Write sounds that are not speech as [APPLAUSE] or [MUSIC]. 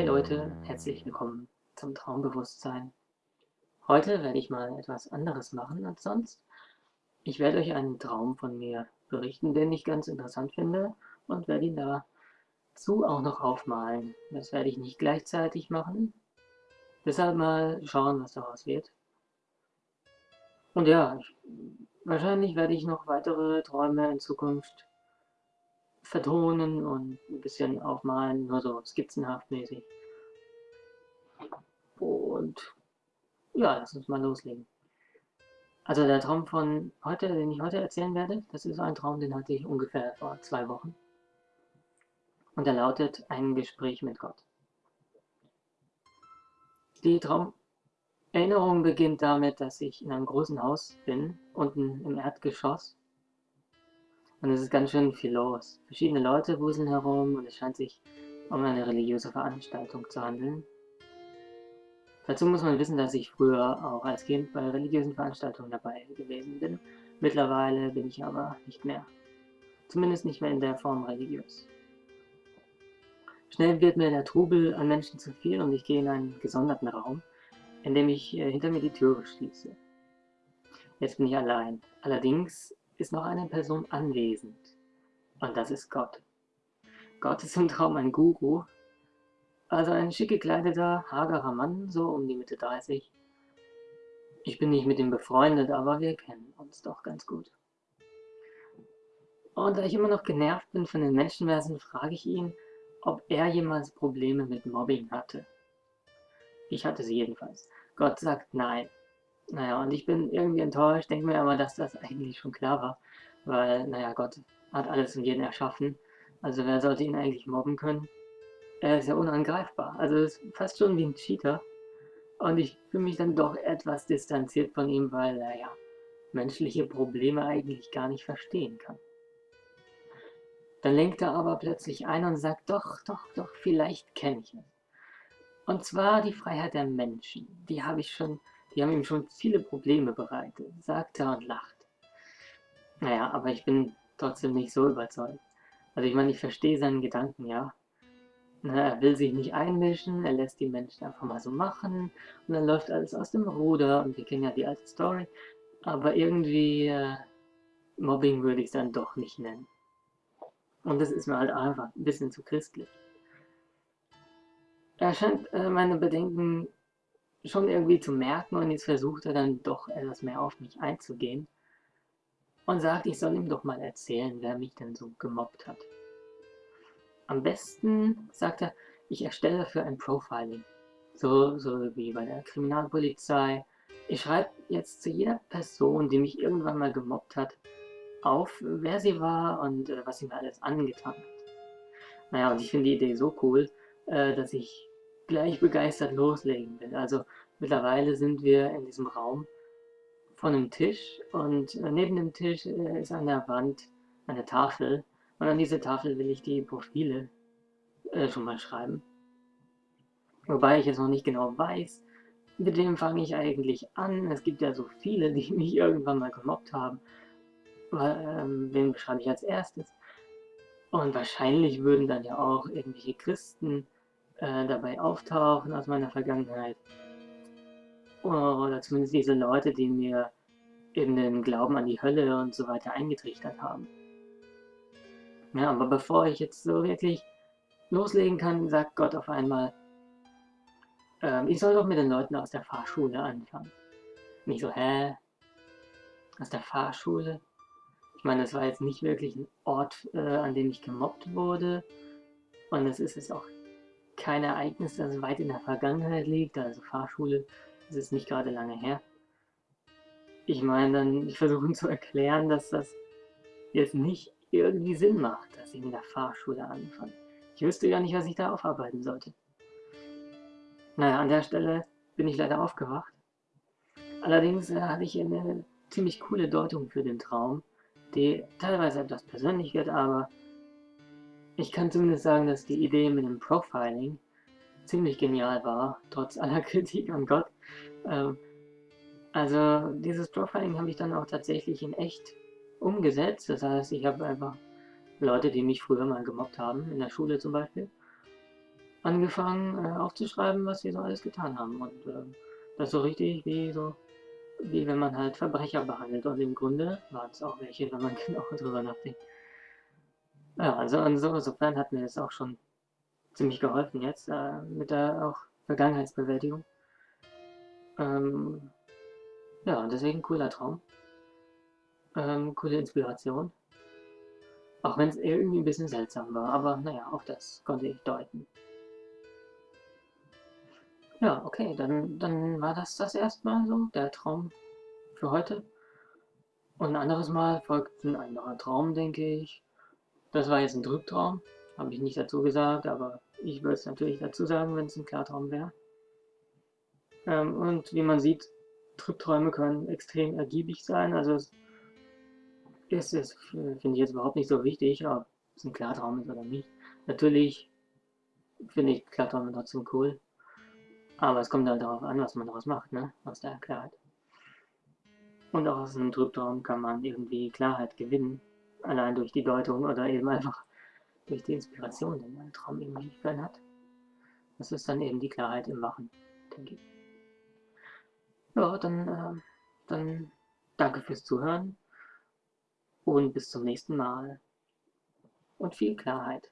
Hey Leute, herzlich willkommen zum Traumbewusstsein. Heute werde ich mal etwas anderes machen als sonst. Ich werde euch einen Traum von mir berichten, den ich ganz interessant finde und werde ihn dazu auch noch aufmalen. Das werde ich nicht gleichzeitig machen. Deshalb mal schauen, was daraus wird. Und ja, ich, wahrscheinlich werde ich noch weitere Träume in Zukunft vertonen und ein bisschen aufmalen, nur so skizzenhaft mäßig. Und ja, lass uns mal loslegen. Also der Traum von heute, den ich heute erzählen werde, das ist ein Traum, den hatte ich ungefähr vor zwei Wochen. Und er lautet ein Gespräch mit Gott. Die Traumerinnerung beginnt damit, dass ich in einem großen Haus bin, unten im Erdgeschoss. Und es ist ganz schön viel los. Verschiedene Leute wuseln herum und es scheint sich um eine religiöse Veranstaltung zu handeln. Dazu muss man wissen, dass ich früher auch als Kind bei religiösen Veranstaltungen dabei gewesen bin. Mittlerweile bin ich aber nicht mehr. Zumindest nicht mehr in der Form religiös. Schnell wird mir der Trubel an Menschen zu viel und ich gehe in einen gesonderten Raum, in dem ich äh, hinter mir die Türe schließe. Jetzt bin ich allein. Allerdings ist noch eine Person anwesend. Und das ist Gott. Gott ist im Traum ein Guru, also ein schick gekleideter, hagerer Mann, so um die Mitte 30. Ich bin nicht mit ihm befreundet, aber wir kennen uns doch ganz gut. Und da ich immer noch genervt bin von den Menschenversen, frage ich ihn, ob er jemals Probleme mit Mobbing hatte. Ich hatte sie jedenfalls. Gott sagt nein. Naja, und ich bin irgendwie enttäuscht, denke mir aber, dass das eigentlich schon klar war, weil, naja, Gott hat alles und jeden erschaffen, also wer sollte ihn eigentlich mobben können? Er ist ja unangreifbar. Also ist fast schon wie ein Cheater. Und ich fühle mich dann doch etwas distanziert von ihm, weil er ja menschliche Probleme eigentlich gar nicht verstehen kann. Dann lenkt er aber plötzlich ein und sagt, doch, doch, doch, vielleicht kenne ich es. Und zwar die Freiheit der Menschen. Die habe ich schon, die haben ihm schon viele Probleme bereitet, sagt er und lacht. Naja, aber ich bin trotzdem nicht so überzeugt. Also ich meine, ich verstehe seinen Gedanken, ja. Er will sich nicht einmischen, er lässt die Menschen einfach mal so machen und dann läuft alles aus dem Ruder und wir kennen ja die alte Story. Aber irgendwie äh, Mobbing würde ich es dann doch nicht nennen. Und das ist mir halt einfach ein bisschen zu christlich. Er scheint äh, meine Bedenken schon irgendwie zu merken und jetzt versucht er dann doch etwas mehr auf mich einzugehen und sagt, ich soll ihm doch mal erzählen, wer mich denn so gemobbt hat. Am besten, sagt er, ich erstelle dafür ein Profiling. So, so wie bei der Kriminalpolizei. Ich schreibe jetzt zu jeder Person, die mich irgendwann mal gemobbt hat, auf, wer sie war und äh, was sie mir alles angetan hat. Naja, und ich finde die Idee so cool, äh, dass ich gleich begeistert loslegen will. Also mittlerweile sind wir in diesem Raum von einem Tisch und äh, neben dem Tisch äh, ist an der Wand eine Tafel und an diese Tafel will ich die Profile äh, schon mal schreiben. Wobei ich jetzt noch nicht genau weiß, mit wem fange ich eigentlich an. Es gibt ja so viele, die [LAUGHS] mich irgendwann mal gemobbt haben. Ähm, wen beschreibe ich als erstes? Und wahrscheinlich würden dann ja auch irgendwelche Christen äh, dabei auftauchen aus meiner Vergangenheit. Oder zumindest diese Leute, die mir eben den Glauben an die Hölle und so weiter eingetrichtert haben. Ja, aber bevor ich jetzt so wirklich loslegen kann, sagt Gott auf einmal, ähm, ich soll doch mit den Leuten aus der Fahrschule anfangen. Nicht so, hä? Aus der Fahrschule? Ich meine, das war jetzt nicht wirklich ein Ort, äh, an dem ich gemobbt wurde. Und es ist jetzt auch kein Ereignis, das weit in der Vergangenheit liegt. Also Fahrschule, das ist nicht gerade lange her. Ich meine, dann, ich versuche zu erklären, dass das jetzt nicht irgendwie Sinn macht, dass ich in der Fahrschule anfange. Ich wüsste gar nicht, was ich da aufarbeiten sollte. Naja, an der Stelle bin ich leider aufgewacht. Allerdings äh, hatte ich eine ziemlich coole Deutung für den Traum, die teilweise etwas persönlich wird, aber ich kann zumindest sagen, dass die Idee mit dem Profiling ziemlich genial war, trotz aller [LAUGHS] Kritik an Gott. Ähm, also dieses Profiling habe ich dann auch tatsächlich in echt umgesetzt. Das heißt, ich habe einfach Leute, die mich früher mal gemobbt haben, in der Schule zum Beispiel, angefangen äh, aufzuschreiben, was wir so alles getan haben. Und äh, das so richtig wie so, wie wenn man halt Verbrecher behandelt. Und im Grunde waren es auch welche, wenn man [LAUGHS] genau drüber nachdenkt. Ja, also insofern hat mir das auch schon ziemlich geholfen jetzt äh, mit der auch Vergangenheitsbewältigung. Ähm, ja, deswegen cooler Traum. Ähm, coole Inspiration. Auch wenn es irgendwie ein bisschen seltsam war, aber naja, auch das konnte ich deuten. Ja, okay, dann, dann war das das erstmal so, der Traum für heute. Und ein anderes Mal folgt ein anderer Traum, denke ich. Das war jetzt ein Trübtraum, habe ich nicht dazu gesagt, aber ich würde es natürlich dazu sagen, wenn es ein Klartraum wäre. Ähm, und wie man sieht, Trübträume können extrem ergiebig sein, also es ist, ist finde ich jetzt überhaupt nicht so wichtig, ob es ein Klartraum ist oder nicht. Natürlich finde ich Klarträume trotzdem cool. Aber es kommt halt darauf an, was man daraus macht, ne? Aus der Klarheit. Und auch aus einem Trübtraum kann man irgendwie Klarheit gewinnen. Allein durch die Deutung oder eben einfach durch die Inspiration, die ein Traum irgendwie für einen hat. Das ist dann eben die Klarheit im Wachen, denke ich. Ja, dann, äh, dann danke fürs Zuhören und bis zum nächsten Mal. Und viel Klarheit.